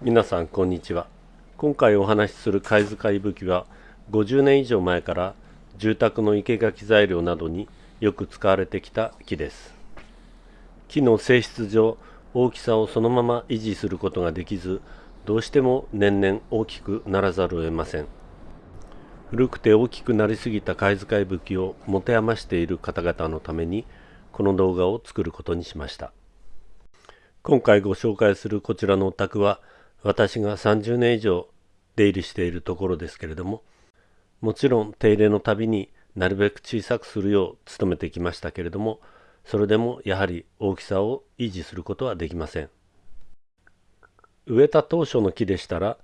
皆さんこんにちは。今回お話しする貝塚いぶきは50年以上前から住宅の生垣材料などによく使われてきた木です。木の性質上大きさをそのまま維持することができずどうしても年々大きくならざるを得ません。古くて大きくなりすぎた貝塚いぶきを持て余している方々のためにこの動画を作ることにしました。今回ご紹介するこちらのお宅は私が30年以上出入りしているところですけれどももちろん手入れのたびになるべく小さくするよう努めてきましたけれどもそれでもやはり大きさを維持することはできません。植えた当初の木でしたら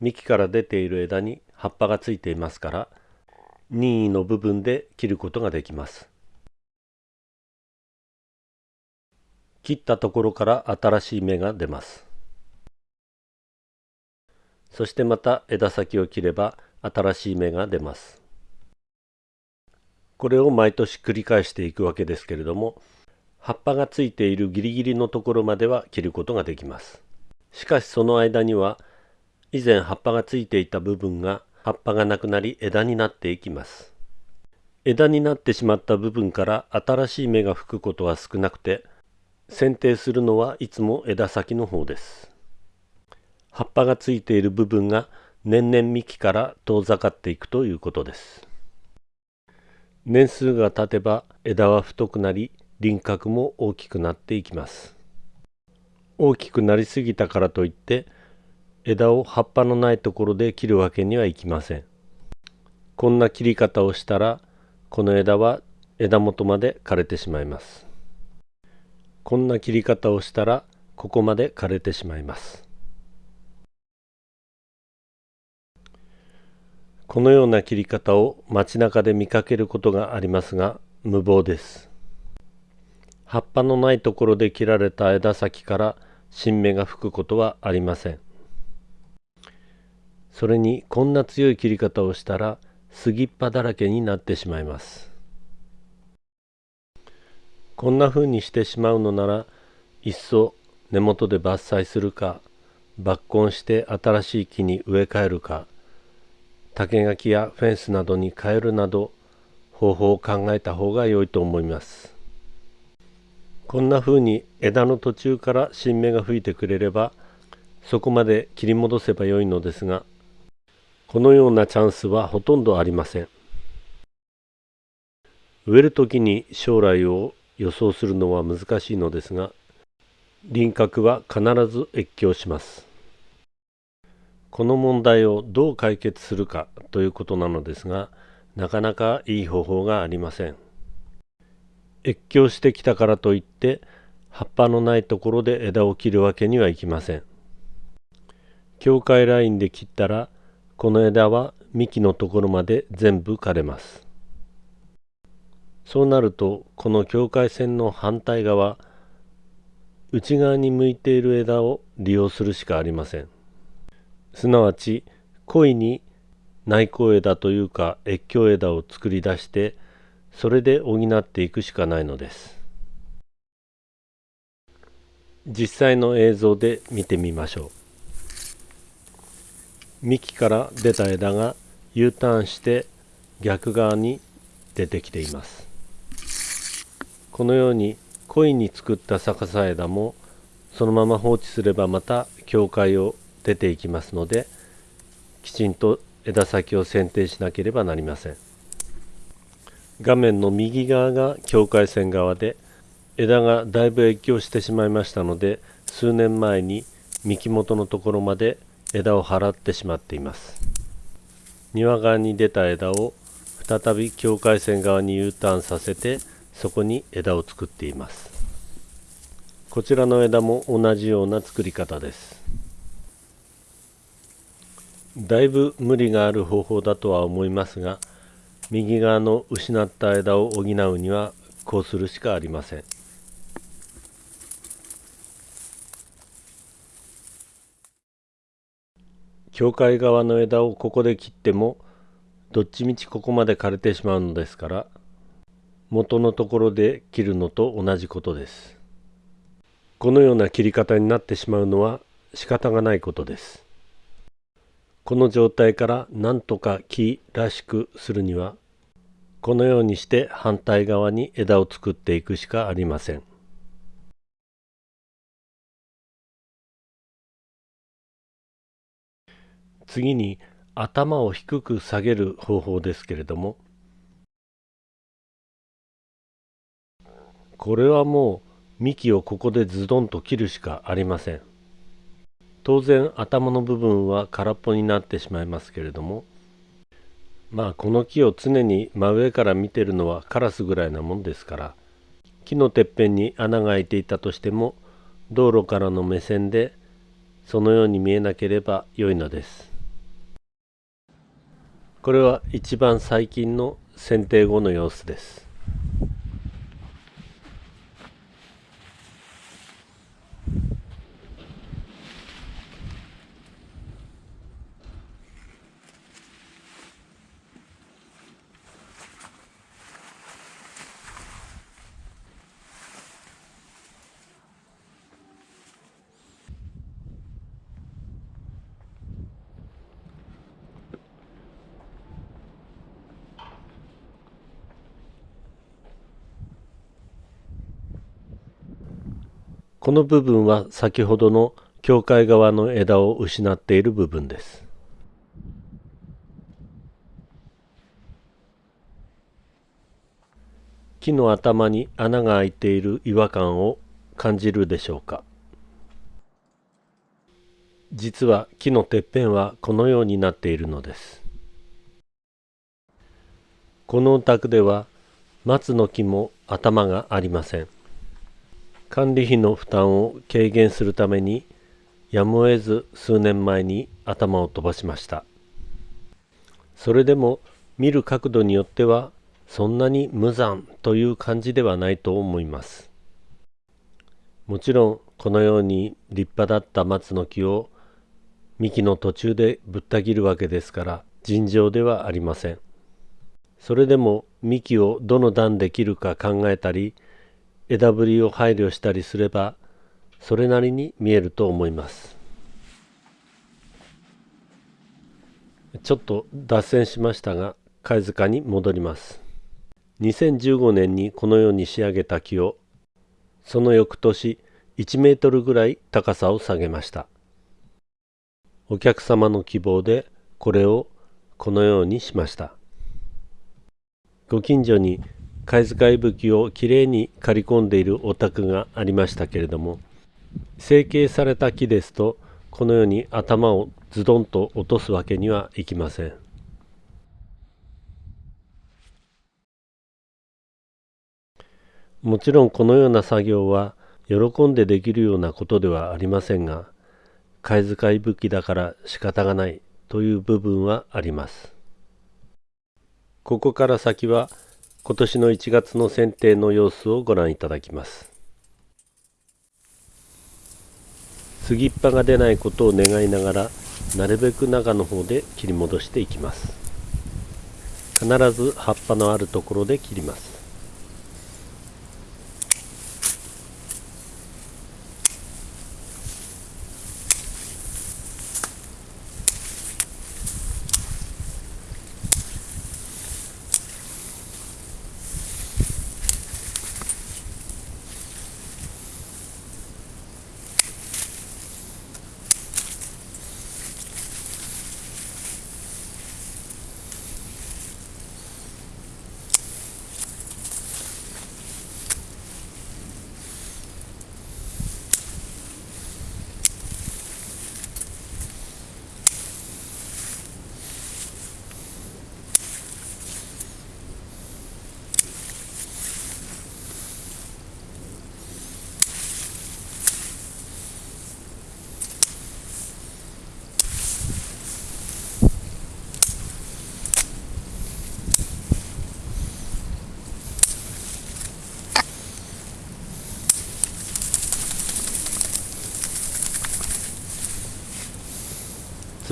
幹から出ている枝に葉っぱがついていますから任意の部分で切ることができます。切ったところから新しい芽が出ます。そしてまた枝先を切れば新しい芽が出ます。これを毎年繰り返していくわけですけれども葉っぱがついているギリギリのところまでは切ることができます。しかしその間には以前葉っぱがついていた部分が葉っぱがなくなり枝になっていきます。枝になってしまった部分から新しい芽が吹くことは少なくて剪定するのはいつも枝先の方です。葉っぱがついている部分が年々幹から遠ざかっていくということです。年数が経てば枝は太くなり輪郭も大きくなっていきます。大きくなりすぎたからといって枝を葉っぱのないところで切るわけにはいきません。こんな切り方をしたらこの枝は枝元まで枯れてしまいます。こんな切り方をしたらここまで枯れてしまいます。このような切り方を街中で見かけることがありますが無謀です。葉っぱのないところで切られた枝先から新芽が吹くことはありません。それにこんな強い切り方をしたら杉っ葉だらけになってしまいます。こんな風にしてしまうのならいっそ根元で伐採するか抜根して新しい木に植え替えるか竹垣やフェンスなどに変えるなど方法を考えた方が良いと思います。こんな風に枝の途中から新芽が吹いてくれればそこまで切り戻せばよいのですがこのようなチャンスはほとんどありません。植える時に将来を予想するのは難しいのですが輪郭は必ず越境します。この問題をどう解決するかということなのですがなかなかいい方法がありません。越境してきたからといって葉っぱのないところで枝を切るわけにはいきません。境界ラインで切ったらこの枝は幹のところまで全部枯れます。そうなるとこの境界線の反対側内側に向いている枝を利用するしかありません。すなわち恋に内向枝というか越境枝を作り出してそれで補っていくしかないのです。実際の映像で見てみましょう。幹から出た枝が U ターンして逆側に出てきています。このように恋に作った逆さ枝もそのまま放置すればまた境界を出ていきますのできちんと枝先を剪定しなければなりません。画面の右側が境界線側で枝がだいぶ越境してしまいましたので数年前に幹元のところまで枝を払ってしまっています。庭側に出た枝を再び境界線側に U ターンさせてそこに枝を作っています。こちらの枝も同じような作り方です。だいぶ無理がある方法だとは思いますが右側の失った枝を補うにはこうするしかありません。境界側の枝をここで切ってもどっちみちここまで枯れてしまうのですから元のところで切るのと同じことです。このような切り方になってしまうのは仕方がないことです。この状態から何とか木らしくするにはこのようにして反対側に枝を作っていくしかありません。次に頭を低く下げる方法ですけれどもこれはもう幹をここでズドンと切るしかありません。当然頭の部分は空っぽになってしまいますけれどもまあこの木を常に真上から見てるのはカラスぐらいなもんですから木のてっぺんに穴が開いていたとしても道路からの目線でそのように見えなければ良いのです。これは一番最近の剪定後の様子です。この部分は先ほどの境界側の枝を失っている部分です。木の頭に穴が開いている違和感を感じるでしょうか。実は木のてっぺんはこのようになっているのです。このお宅では松の木も頭がありません。管理費の負担を軽減するためにやむを得ず数年前に頭を飛ばしました。それでも見る角度によってはそんなに無残という感じではないと思います。もちろんこのように立派だった松の木を幹の途中でぶった切るわけですから尋常ではありません。それでも幹をどの段で切るか考えたり枝ぶりを配慮したりすればそれなりに見えると思います。ちょっと脱線しましたが貝塚に戻ります。2015年にこのように仕上げた木をその翌年1メートルぐらい高さを下げました。お客様の希望でこれをこのようにしました。ご近所に貝塚いぶきをきれいに刈り込んでいるお宅がありましたけれども成形された木ですとこのように頭をズドンと落とすわけにはいきません。もちろんこのような作業は喜んでできるようなことではありませんが貝塚いぶきだから仕方がないという部分はあります。ここから先は今年の1月の剪定の様子をご覧いただきます。杉っ葉が出ないことを願いながらなるべく中の方で切り戻していきます。必ず葉っぱのあるところで切ります。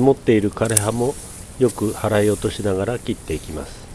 積もっている枯葉もよく払い落としながら切っていきます。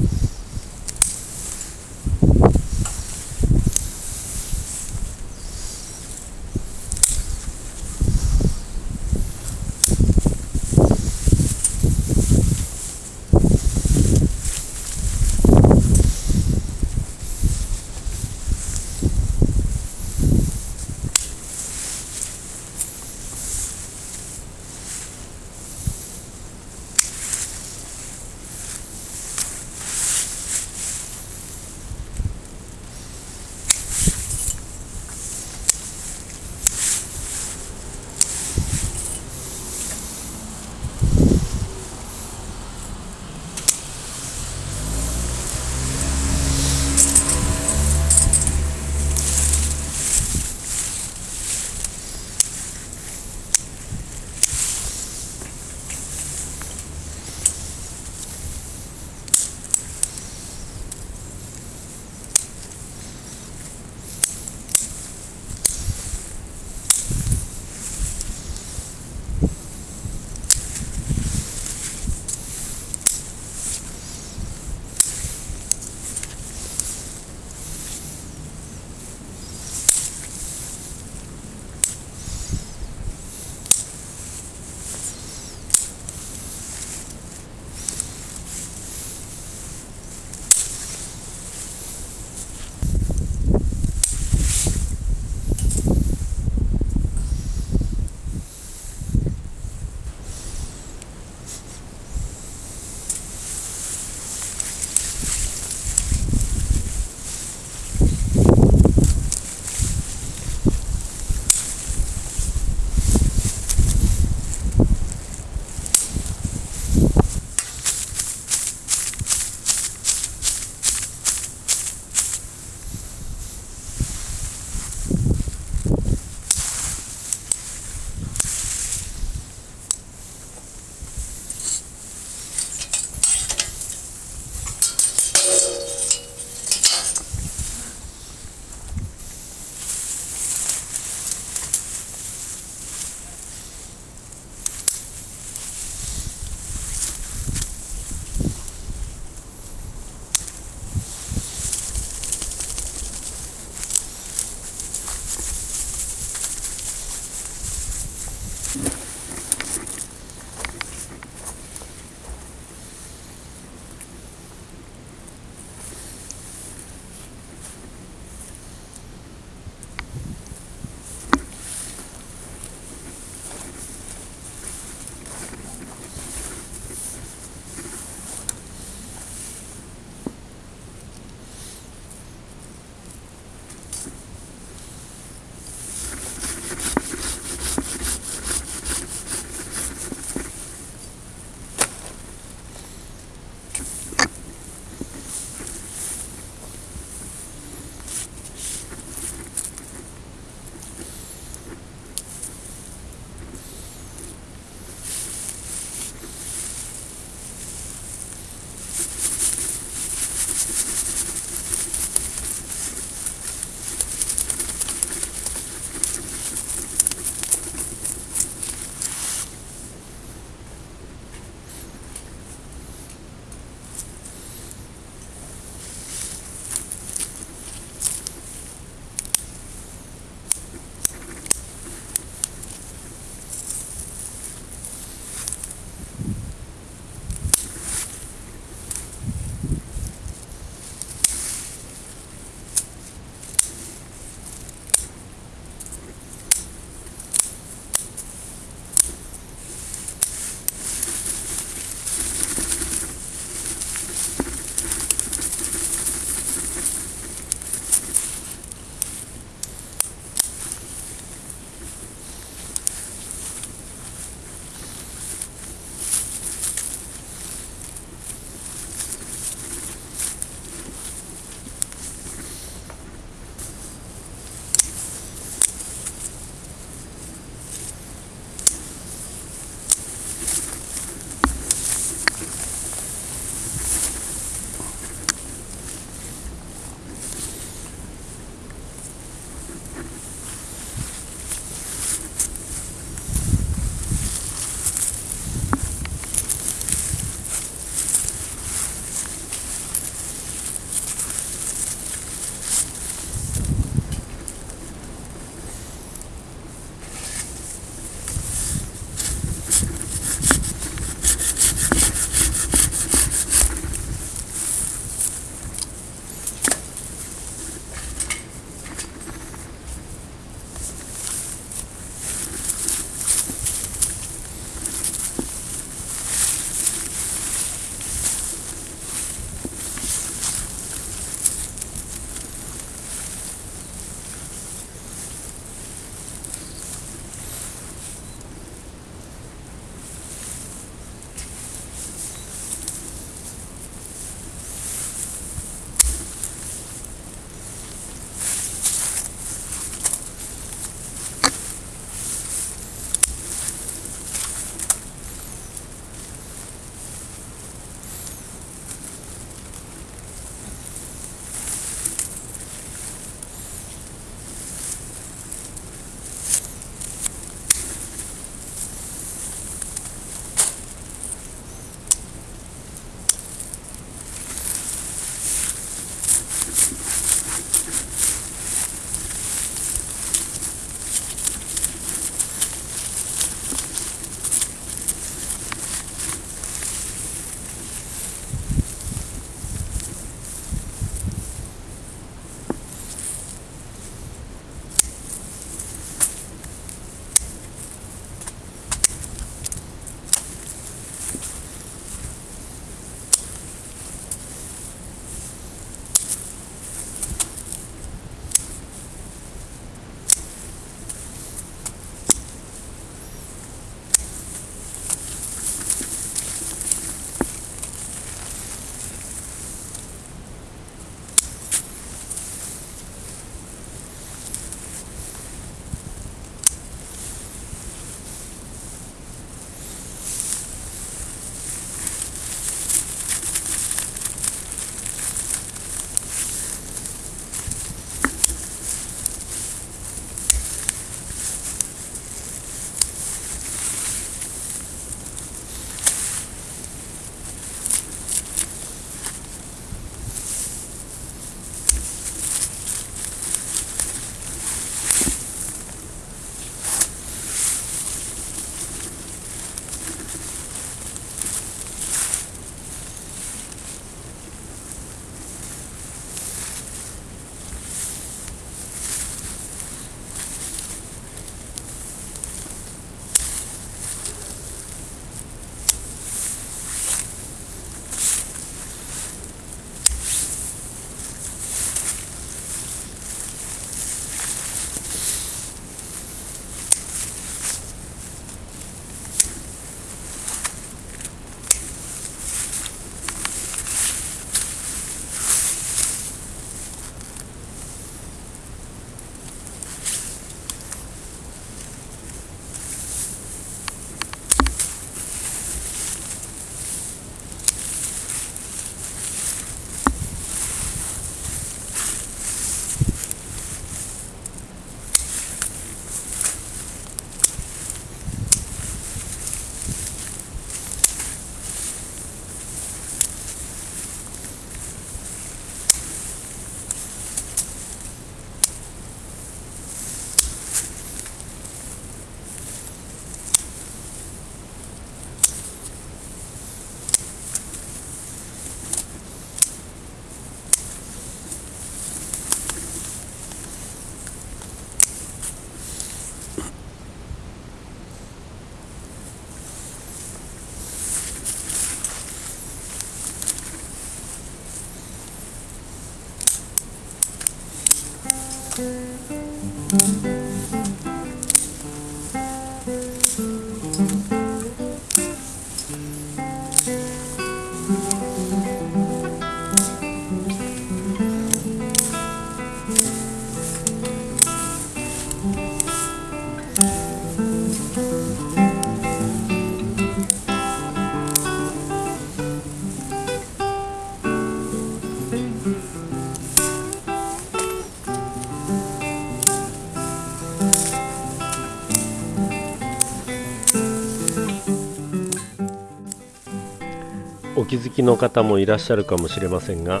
気づきの方もいらっしゃるかもしれませんが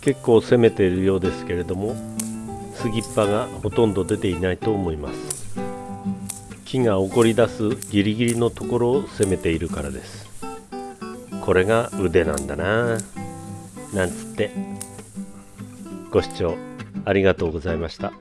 結構攻めているようですけれども杉っ葉がほとんど出ていないと思います。木が起こり出すギリギリのところを攻めているからです。これが腕なんだな。なんつって。ご視聴ありがとうございました。